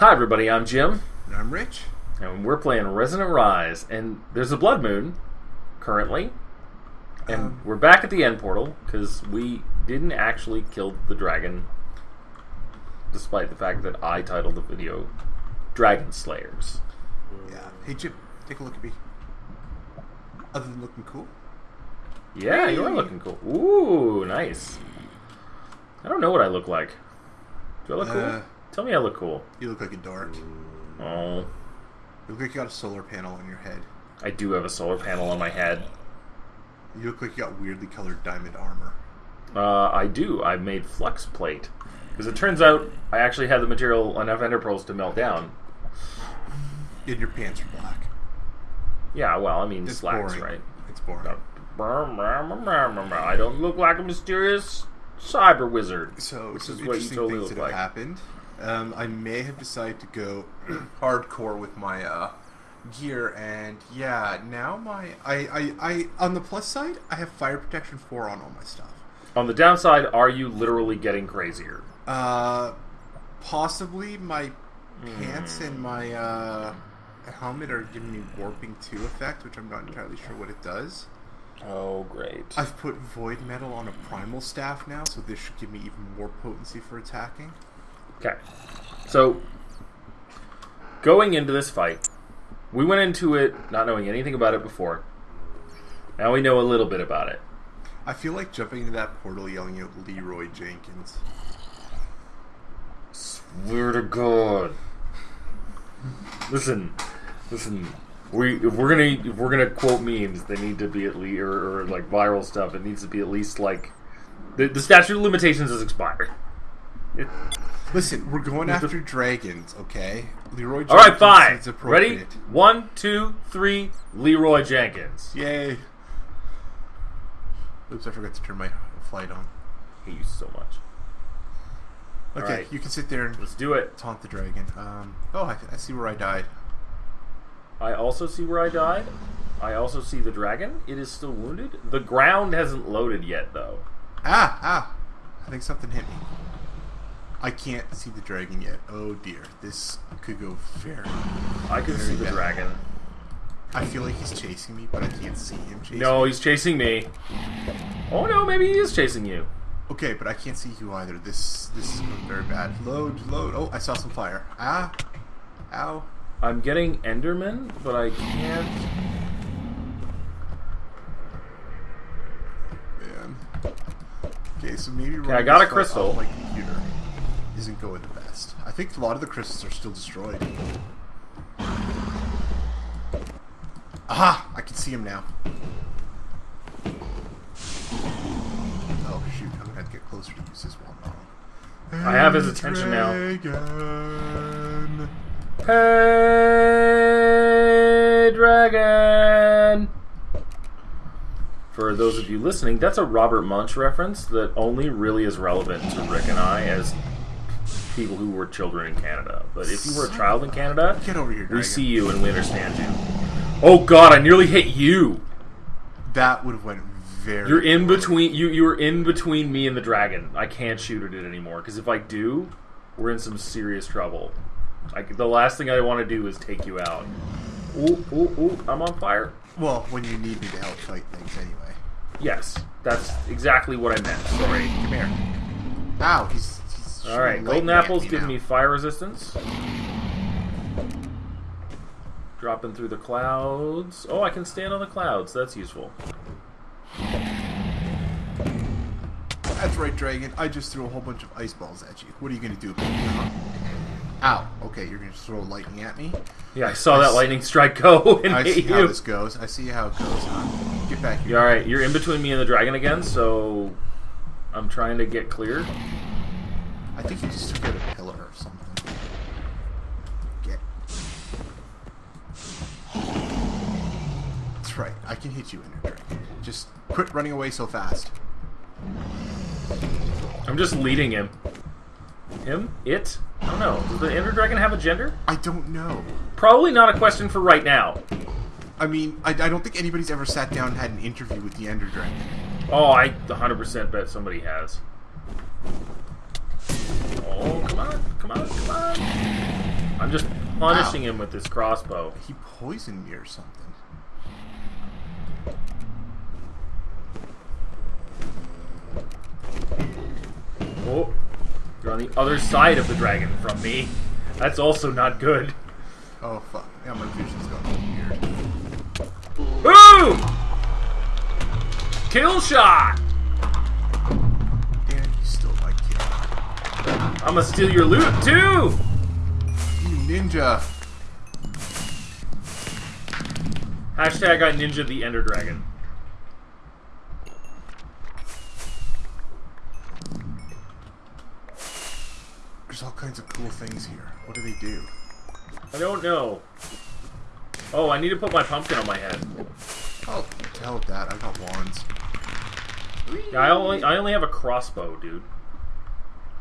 Hi, everybody. I'm Jim, And I'm Rich. and we're playing Resonant Rise. And there's a blood moon currently, and Um, we're back at the end portal because we didn't actually kill the dragon, despite the fact that I titled the video "Dragon Slayers." Yeah. Hey Jim, take a look at me. Other than looking cool, Yeah, you are looking cool. Ooh, nice. I don't know what I look like. Do I look cool? Tell me I look cool. you look like a dork. Oh, You look like you got a solar panel on your head. I do have a solar panel on my head. You look like you got weirdly colored diamond armor. Uh, I do. I made flux plate because it turns out I actually had the material enough ender pearls to melt down. And your pants are black. Yeah, well, I mean It's slacks, boring. right? It's boring. I don't look like a mysterious cyber wizard. So some is what you totally things look that have like. happened. Um, I may have decided to go hardcore with my uh, gear, and yeah, now my I, I I on the plus side, I have fire protection four on all my stuff. On the downside, are you literally getting crazier? Uh, possibly my Hmm. pants and my uh, helmet are giving me warping two effect, which I'm not entirely sure what it does. Oh, great. I've put void metal on a primal staff now, so this should give me even more potency for attacking. Okay. So, going into this fight, we went into it not knowing anything about it before. Now we know a little bit about it. I feel like jumping into that portal yelling out Leroy Jenkins. Swear to God. Listen, listen. We if we're gonna if we're gonna quote memes, they need to be at least or, or like viral stuff. It needs to be at least like the, the statute of limitations is expired. It- Listen, we're going after dragons, okay? Leroy Jenkins all right, fine. Ready? One, two, three. Leroy Jenkins. Yay. Oops, I forgot to turn my flight on. hate you so much. Okay, right. you can sit there and Let's do it. taunt the dragon. Um, oh, I, I see where I died. I also see where I died. I also see the dragon. It is still wounded. The ground hasn't loaded yet, though. Ah, ah! I think something hit me. I can't see the dragon yet. Oh dear, this could go very. I can very see the bad. dragon. I feel like he's chasing me, but I can't see him chasing No, he's chasing me. Oh no, maybe he is chasing you. Okay, but I can't see you either. This this is going very bad. Load, load. Oh, I saw some fire. Ah, ow. I'm getting Enderman, but I can't. Man. Okay, so maybe Okay, I got a crystal. on my computer isn't going the best. I think a lot of the crystals are still destroyed. Aha! I can see him now. Oh shoot! I'm gonna have to get closer to use this one. I have his attention now. Hey, dragon! For those of you listening, that's a Robert Munsch reference that only really is relevant to Rick and I as people who were children in Canada. But if you were a child in Canada, Get over here, dragon. we see you and we understand you. Oh god, I nearly hit you! That would have went very. You're in between. You you're in between me and the dragon. I can't shoot at it anymore because if I do, we're in some serious trouble. Like the last thing I want to do is take you out. Ooh ooh ooh! I'm on fire. Well, when you need me to help fight things, anyway. Yes, that's exactly what I meant. Sorry. Come here. Ow! He's. He's All right, golden apples give now. me fire resistance. Dropping through the clouds. Oh, I can stand on the clouds. That's useful. That's right, dragon. I just threw a whole bunch of ice balls at you. What are you gonna do? about it. Ow. Okay, you're gonna throw lightning at me. Yeah, I saw I that s- lightning strike go and I hit see how this goes. I see how it goes, huh? Get back here. Yeah, all right, you're in between me and the dragon again, so I'm trying to get clear. I think you just took out a pillar or something. Get. That's right. I can hit you, Ender Dragon. Just quit running away so fast. I'm just leading him. Him? It? I don't know. Does the Ender Dragon have a gender? I don't know. Probably not a question for right now. I mean, I, I don't think anybody's ever sat down and had an interview with the Ender Dragon. Oh, I 100% bet somebody has. Oh, come on, come on, come on. I'm just punishing him with this crossbow. He poisoned me or something. Oh, you're on the other side of the dragon from me. That's also not good. Oh fuck. Yeah, my vision's going weird. Boom! Kill shot! I'm gonna steal your loot too! You ninja. Hashtag I ninja the Ender Dragon. There's all kinds of cool things here. What do they do? I don't know. Oh, I need to put my pumpkin on my head. Oh, with that. I got wands. Yeah, I only I only have a crossbow, dude.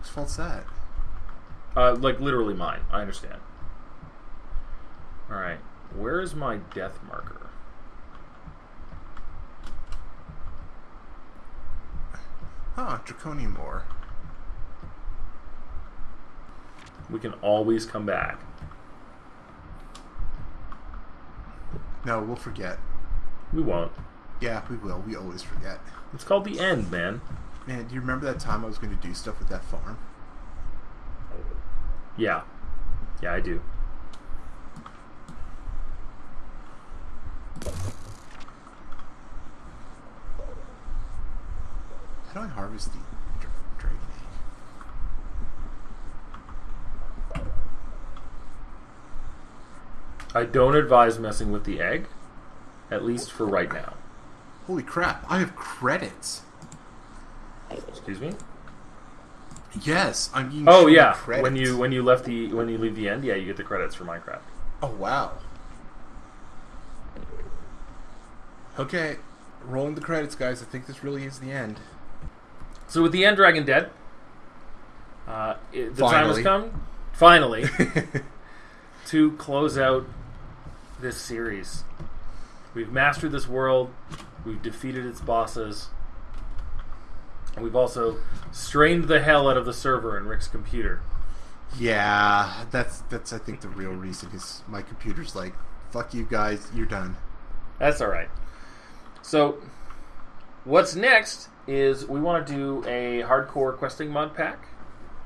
Whose fault's that? Uh, like literally mine. I understand. All right, where is my death marker? Ah, Draconian Moor. We can always come back. No, we'll forget. We won't. Yeah, we will. We always forget. It's called the end, man. Man, do you remember that time I was going to do stuff with that farm? Yeah. Yeah, I do. How do I harvest the dra- dragon egg? I don't advise messing with the egg, at least for right now. Holy crap, I have credits. Excuse me. Yes, I'm being Oh yeah, when you when you left the when you leave the end, yeah, you get the credits for Minecraft. Oh wow. Okay, rolling the credits, guys. I think this really is the end. So with the end dragon dead, uh, it, the time has come finally to close out this series. We've mastered this world. We've defeated its bosses. We've also strained the hell out of the server in Rick's computer. yeah, that's that's I think the real reason is my computer's like, fuck you guys, you're done. That's all right. So, what's next is we want to do a hardcore questing mod pack.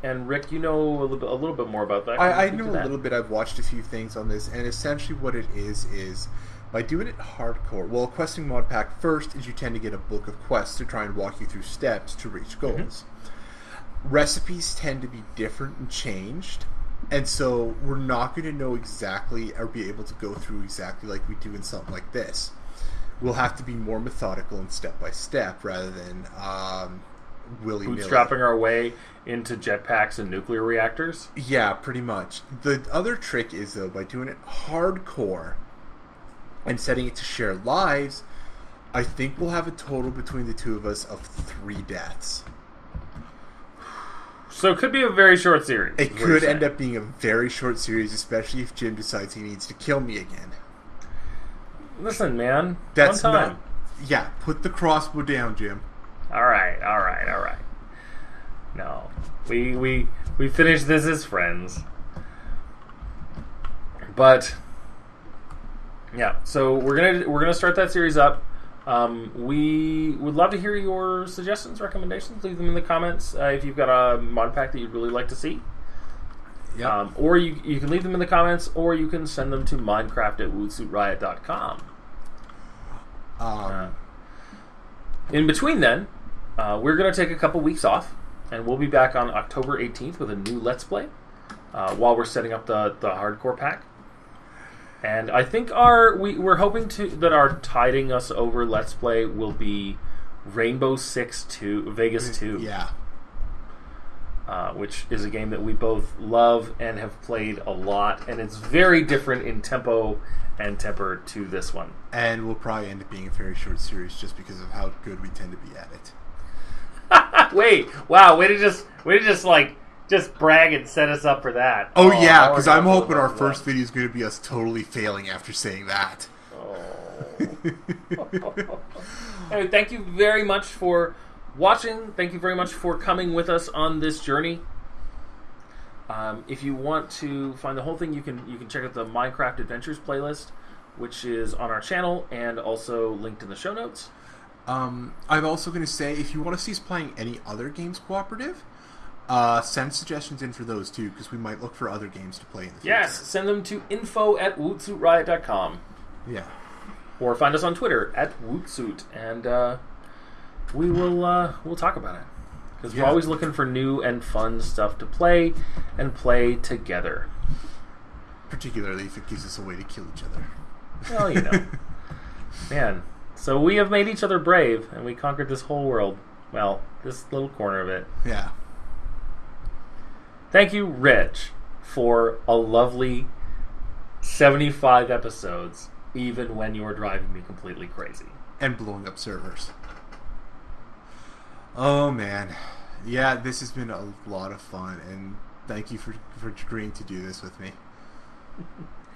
And Rick, you know a little bit, a little bit more about that. I, I know a little bit. I've watched a few things on this, and essentially what it is is by doing it hardcore. Well, a questing mod pack first is you tend to get a book of quests to try and walk you through steps to reach goals. Recipes tend to be different and changed, and so we're not going to know exactly or be able to go through exactly like we do in something like this. We'll have to be more methodical and step by step rather than um, willy nilly. bootstrapping our way into jetpacks and nuclear reactors. Yeah, pretty much. The other trick is though by doing it hardcore and setting it to share lives, I think we'll have a total between the two of us of three deaths. So it could be a very short series. It could end up being a very short series, especially if Jim decides he needs to kill me again. Listen, man. That's one time. not. Yeah, put the crossbow down, Jim. All right, all right, all right. No, we we we finished this as friends. But yeah, so we're gonna we're gonna start that series up. Um, we would love to hear your suggestions, recommendations. Leave them in the comments uh, if you've got a mod pack that you'd really like to see. Yeah. Um, or you, you can leave them in the comments, or you can send them to minecraft at wootsuitriot.com. um, Uh, in between then, uh, we're going to take a couple weeks off, and we'll be back on October 18th with a new Let's Play uh, while we're setting up the, the hardcore pack. And I think our we, we're hoping to that our tiding us over Let's Play will be Rainbow Six Two Vegas Two, yeah. uh, which is a game that we both love and have played a lot, and it's very different in tempo and temper to this one. And we'll probably end up being a very short series just because of how good we tend to be at it. Wait, wow, way to just way to just like just brag and set us up for that. Oh, yeah, because I'm hoping our first that. video is going to be us totally failing after saying that. Oh. Anyway, thank you very much for watching. Thank you very much for coming with us on this journey. Um, if you want to find the whole thing, you can you can check out the Minecraft Adventures playlist, which is on our channel and also linked in the show notes. Um, I'm also going to say if you want to see us playing any other games cooperative, uh, send suggestions in for those too, because we might look for other games to play in the future. Yes, send them to info at wootsuitriot.com Yeah. or find us on Twitter at wootsuit, and uh, we will uh, we'll talk about it because we're always looking for new and fun stuff to play and play together. Particularly if it gives us a way to kill each other. Well, you know, man. So we have made each other brave, and we conquered this whole world. Well, this little corner of it. yeah. Thank you, Rich, for a lovely 75 episodes, even when you were driving me completely crazy. And blowing up servers. Oh man. Yeah, this has been a lot of fun, and thank you for, for agreeing to do this with me.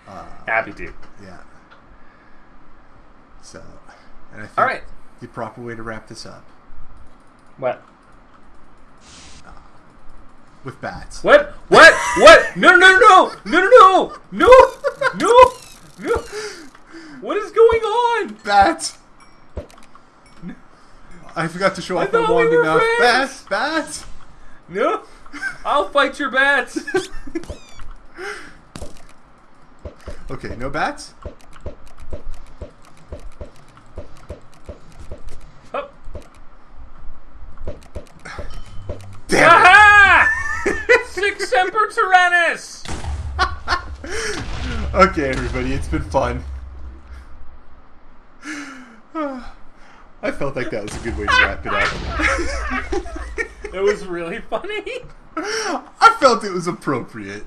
Uh, Happy to. yeah. So, and I think All right. the proper way to wrap this up What? With bats. What? What? What? No, no, no, no, no, no, no, no, no. What is going on? Bats! I forgot to show I off my thought we wand enough. friends. Bats! Bats! No. I'll fight your bats. Okay, no bats? Sic Semper Tyrannis. it! Okay, everybody, it's been fun. I felt like that was a good way to wrap it up. It was really funny. I felt it was appropriate.